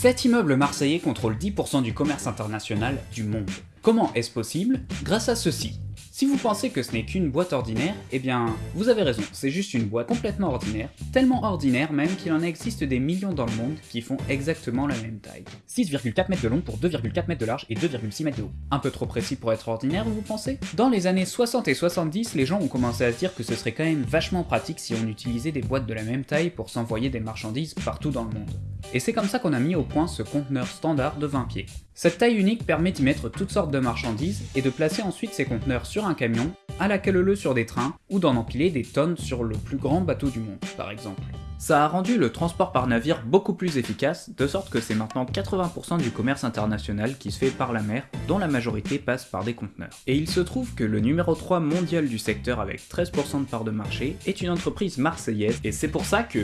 Cet immeuble marseillais contrôle 10% du commerce international du monde. Comment est-ce possible? Grâce à ceci. Si vous pensez que ce n'est qu'une boîte ordinaire, eh bien, vous avez raison, c'est juste une boîte complètement ordinaire, tellement ordinaire même qu'il en existe des millions dans le monde qui font exactement la même taille. 6,4 mètres de long pour 2,4 mètres de large et 2,6 mètres de haut. Un peu trop précis pour être ordinaire, vous pensez? Dans les années 60 et 70, les gens ont commencé à se dire que ce serait quand même vachement pratique si on utilisait des boîtes de la même taille pour s'envoyer des marchandises partout dans le monde. Et c'est comme ça qu'on a mis au point ce conteneur standard de 20 pieds. Cette taille unique permet d'y mettre toutes sortes de marchandises et de placer ensuite ces conteneurs sur un camion, à la cale sur des trains, ou d'en empiler des tonnes sur le plus grand bateau du monde, par exemple. Ça a rendu le transport par navire beaucoup plus efficace, de sorte que c'est maintenant 80% du commerce international qui se fait par la mer, dont la majorité passe par des conteneurs. Et il se trouve que le numéro 3 mondial du secteur avec 13% de part de marché est une entreprise marseillaise, et c'est pour ça que